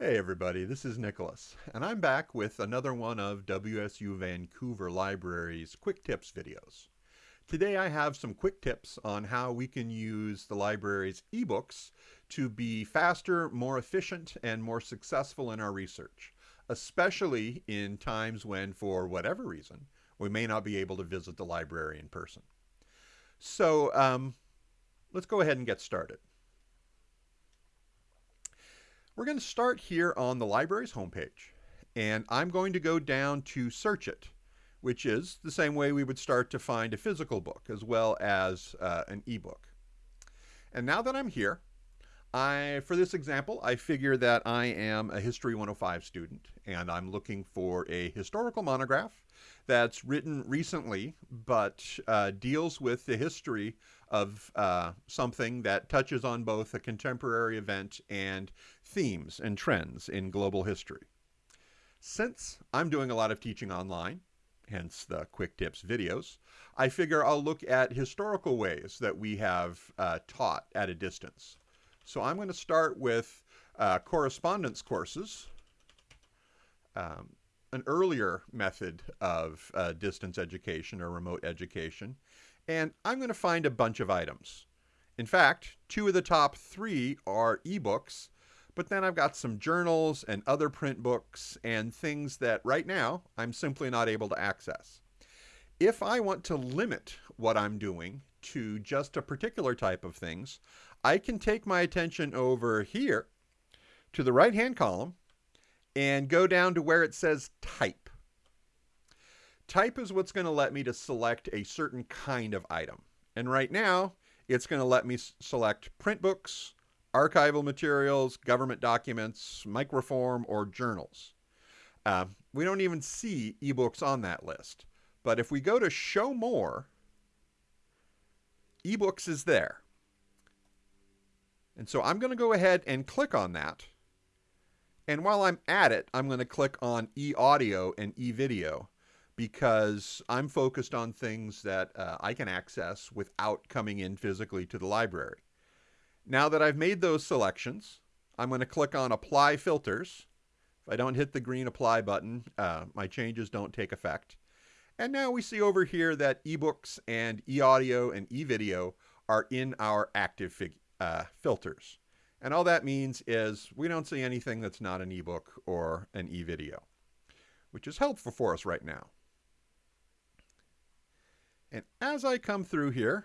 Hey everybody, this is Nicholas, and I'm back with another one of WSU Vancouver Library's Quick Tips videos. Today I have some quick tips on how we can use the library's ebooks to be faster, more efficient, and more successful in our research, especially in times when, for whatever reason, we may not be able to visit the library in person. So um, let's go ahead and get started. We're going to start here on the library's homepage, and I'm going to go down to Search It, which is the same way we would start to find a physical book as well as uh, an ebook. And now that I'm here, I, for this example, I figure that I am a History 105 student, and I'm looking for a historical monograph that's written recently, but uh, deals with the history of uh, something that touches on both a contemporary event and themes and trends in global history. Since I'm doing a lot of teaching online, hence the quick tips videos, I figure I'll look at historical ways that we have uh, taught at a distance. So I'm going to start with uh, correspondence courses, um, an earlier method of uh, distance education or remote education, and I'm going to find a bunch of items. In fact, two of the top three are ebooks, but then I've got some journals and other print books and things that right now I'm simply not able to access. If I want to limit what I'm doing to just a particular type of things, I can take my attention over here to the right hand column and go down to where it says type. Type is what's going to let me to select a certain kind of item. And right now, it's going to let me select print books, archival materials, government documents, microform, or journals. Uh, we don't even see ebooks on that list. But if we go to show more, ebooks is there. And so I'm going to go ahead and click on that. And while I'm at it, I'm going to click on e-audio and e-video because I'm focused on things that uh, I can access without coming in physically to the library. Now that I've made those selections, I'm going to click on Apply Filters. If I don't hit the green Apply button, uh, my changes don't take effect. And now we see over here that ebooks and e-audio and e-video are in our active uh, filters. And all that means is we don't see anything that's not an ebook or an e-video, which is helpful for us right now. And as I come through here,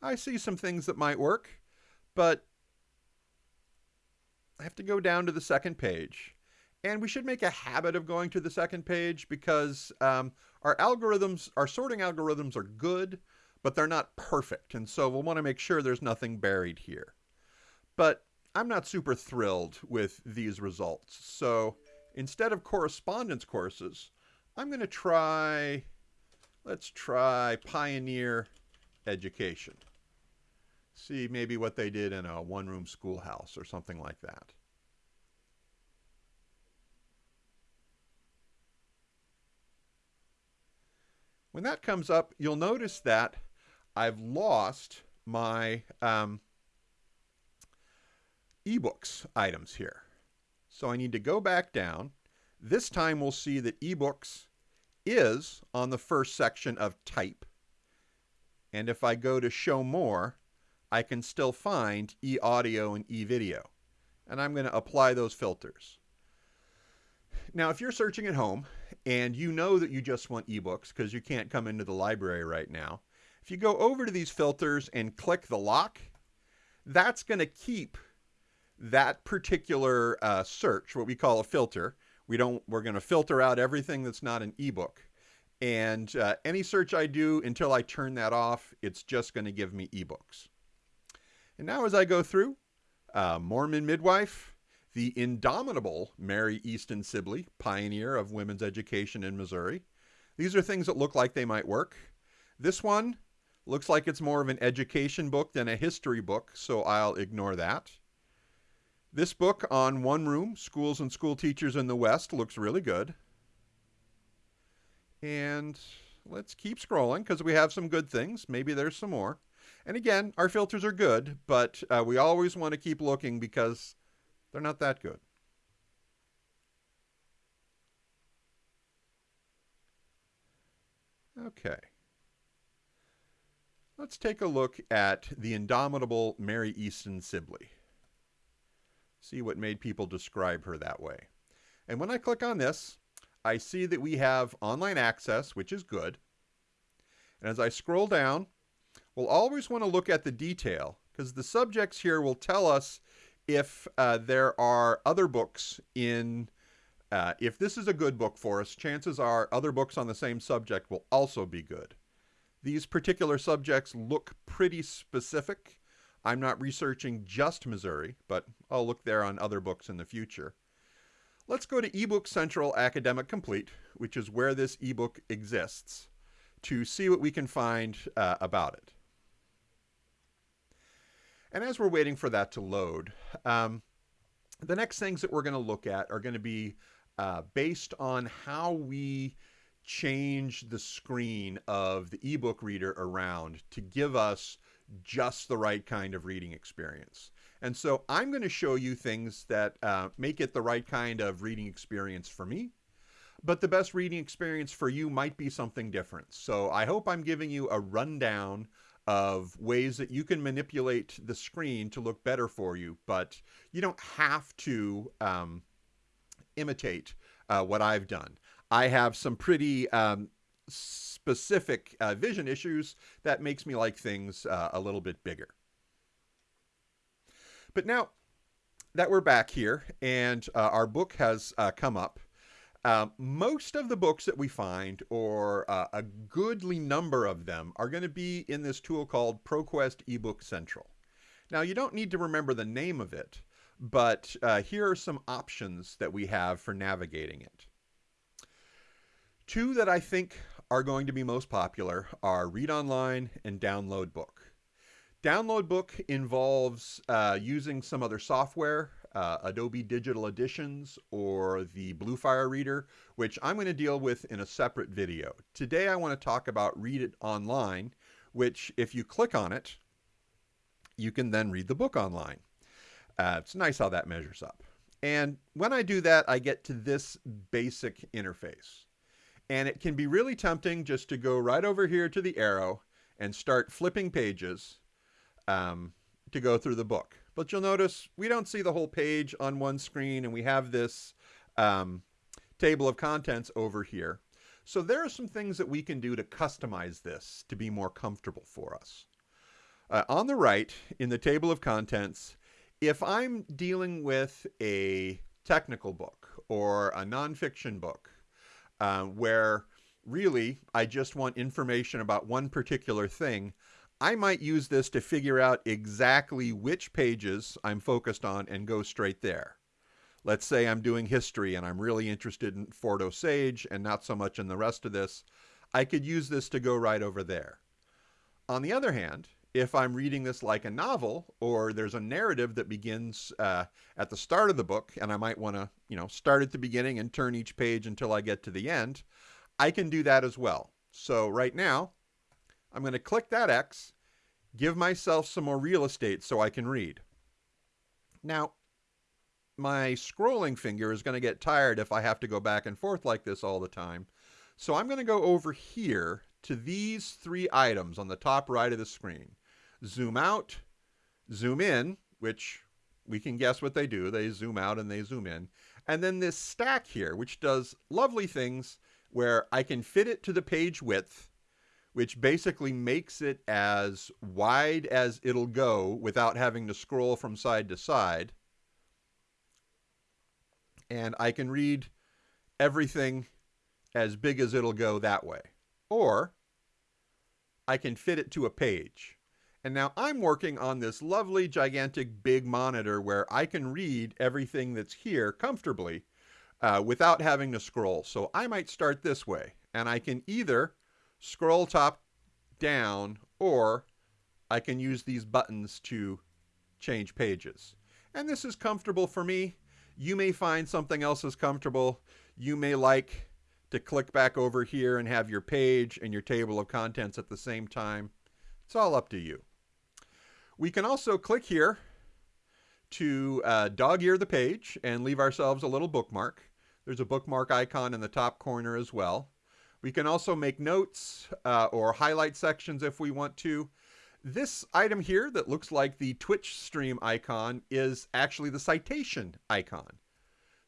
I see some things that might work, but I have to go down to the second page. And we should make a habit of going to the second page because um, our algorithms, our sorting algorithms are good, but they're not perfect. And so we'll want to make sure there's nothing buried here. But I'm not super thrilled with these results. So instead of correspondence courses, I'm going to try Let's try Pioneer Education. See maybe what they did in a one-room schoolhouse or something like that. When that comes up, you'll notice that I've lost my um, ebooks items here. So I need to go back down. This time we'll see that ebooks is on the first section of type. And if I go to show more, I can still find e-audio and e-video. And I'm going to apply those filters. Now, if you're searching at home and you know that you just want ebooks because you can't come into the library right now, if you go over to these filters and click the lock, that's going to keep that particular uh, search, what we call a filter, we don't, we're going to filter out everything that's not an ebook. And uh, any search I do until I turn that off, it's just going to give me ebooks. And now as I go through, uh, Mormon Midwife, the indomitable Mary Easton Sibley, pioneer of women's education in Missouri. These are things that look like they might work. This one looks like it's more of an education book than a history book, so I'll ignore that. This book on one room, schools and school teachers in the West, looks really good. And let's keep scrolling because we have some good things. Maybe there's some more. And again, our filters are good, but uh, we always want to keep looking because They're not that good. Okay. Let's take a look at the indomitable Mary Easton Sibley. See what made people describe her that way. And when I click on this, I see that we have online access, which is good. And as I scroll down, we'll always want to look at the detail because the subjects here will tell us if uh, there are other books in uh, if this is a good book for us, chances are other books on the same subject will also be good. These particular subjects look pretty specific. I'm not researching just Missouri, but I'll look there on other books in the future. Let's go to eBook Central Academic Complete, which is where this ebook exists, to see what we can find uh, about it. And as we're waiting for that to load, um, the next things that we're going to look at are going to be uh, based on how we change the screen of the ebook reader around to give us just the right kind of reading experience. And so I'm going to show you things that uh, make it the right kind of reading experience for me. But the best reading experience for you might be something different. So I hope I'm giving you a rundown of ways that you can manipulate the screen to look better for you, but you don't have to um, imitate uh, what I've done. I have some pretty um, specific uh, vision issues that makes me like things uh, a little bit bigger. But now that we're back here and uh, our book has uh, come up, um, most of the books that we find, or uh, a goodly number of them, are going to be in this tool called ProQuest eBook Central. Now, you don't need to remember the name of it, but uh, here are some options that we have for navigating it. Two that I think are going to be most popular are Read Online and Download Book. Download Book involves uh, using some other software, uh, Adobe Digital Editions or the Bluefire Reader, which I'm going to deal with in a separate video. Today I want to talk about Read It Online, which if you click on it, you can then read the book online. Uh, it's nice how that measures up. And when I do that, I get to this basic interface. And it can be really tempting just to go right over here to the arrow and start flipping pages um, to go through the book. But you'll notice we don't see the whole page on one screen and we have this um, table of contents over here. So there are some things that we can do to customize this to be more comfortable for us. Uh, on the right, in the table of contents, if I'm dealing with a technical book or a nonfiction book uh, where really I just want information about one particular thing, I might use this to figure out exactly which pages I'm focused on and go straight there. Let's say I'm doing history and I'm really interested in Fort Osage and not so much in the rest of this. I could use this to go right over there. On the other hand, if I'm reading this like a novel or there's a narrative that begins uh, at the start of the book and I might want to, you know, start at the beginning and turn each page until I get to the end, I can do that as well. So right now, I'm going to click that X, give myself some more real estate so I can read. Now, my scrolling finger is going to get tired if I have to go back and forth like this all the time. So I'm going to go over here to these three items on the top right of the screen zoom out, zoom in, which we can guess what they do. They zoom out and they zoom in. And then this stack here, which does lovely things where I can fit it to the page width, which basically makes it as wide as it'll go without having to scroll from side to side. And I can read everything as big as it'll go that way. Or I can fit it to a page. And now I'm working on this lovely, gigantic, big monitor where I can read everything that's here comfortably uh, without having to scroll. So I might start this way. And I can either scroll top down or I can use these buttons to change pages. And this is comfortable for me. You may find something else is comfortable. You may like to click back over here and have your page and your table of contents at the same time. It's all up to you. We can also click here to uh, dog ear the page and leave ourselves a little bookmark. There's a bookmark icon in the top corner as well. We can also make notes uh, or highlight sections if we want to. This item here that looks like the Twitch stream icon is actually the citation icon.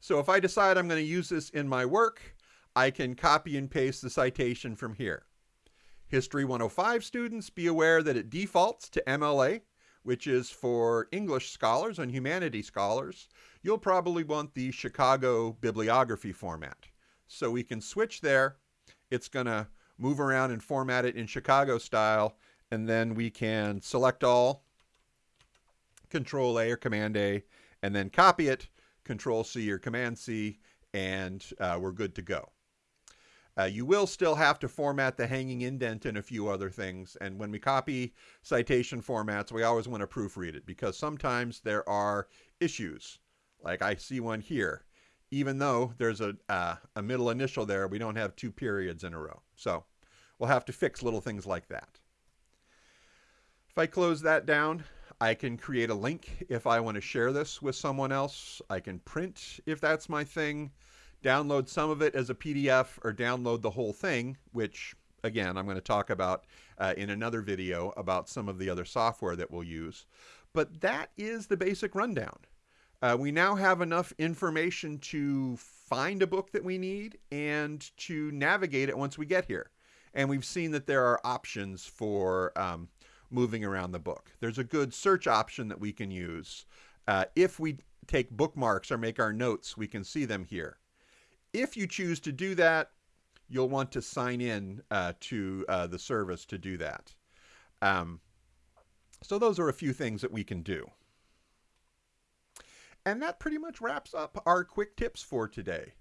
So if I decide I'm going to use this in my work, I can copy and paste the citation from here. History 105 students, be aware that it defaults to MLA, which is for English scholars and humanities scholars. You'll probably want the Chicago bibliography format. So we can switch there. It's going to move around and format it in Chicago style, and then we can select all, Control A or Command A, and then copy it, Control C or Command C, and uh, we're good to go. Uh, you will still have to format the hanging indent and a few other things. And when we copy citation formats, we always want to proofread it because sometimes there are issues. Like I see one here. Even though there's a, uh, a middle initial there, we don't have two periods in a row. So we'll have to fix little things like that. If I close that down, I can create a link if I want to share this with someone else. I can print if that's my thing download some of it as a PDF or download the whole thing, which again, I'm going to talk about uh, in another video about some of the other software that we'll use. But that is the basic rundown. Uh, we now have enough information to find a book that we need and to navigate it once we get here. And we've seen that there are options for um, moving around the book. There's a good search option that we can use. Uh, if we take bookmarks or make our notes, we can see them here. If you choose to do that, you'll want to sign in uh, to uh, the service to do that. Um, so those are a few things that we can do. And that pretty much wraps up our quick tips for today.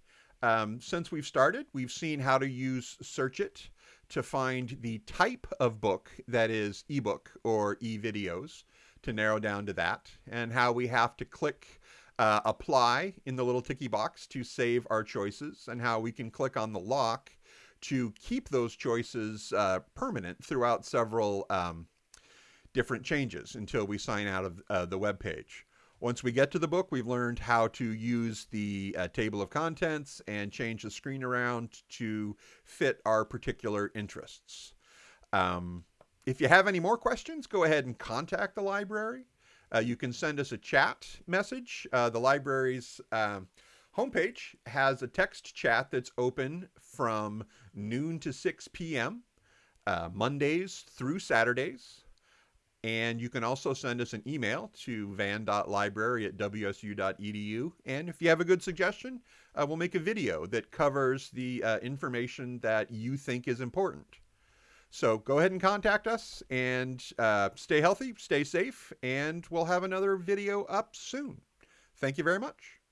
Um, since we've started, we've seen how to use Search It to find the type of book that is ebook or e-videos to narrow down to that, and how we have to click uh, apply in the little ticky box to save our choices and how we can click on the lock to keep those choices uh, permanent throughout several um, different changes until we sign out of uh, the web page. Once we get to the book, we've learned how to use the uh, table of contents and change the screen around to fit our particular interests. Um, if you have any more questions, go ahead and contact the library. Uh, you can send us a chat message. Uh, the library's um, homepage has a text chat that's open from noon to 6 p.m. Uh, Mondays through Saturdays. And you can also send us an email to van.library at wsu.edu. And if you have a good suggestion, uh, we'll make a video that covers the uh, information that you think is important. So go ahead and contact us and uh, stay healthy, stay safe, and we'll have another video up soon. Thank you very much.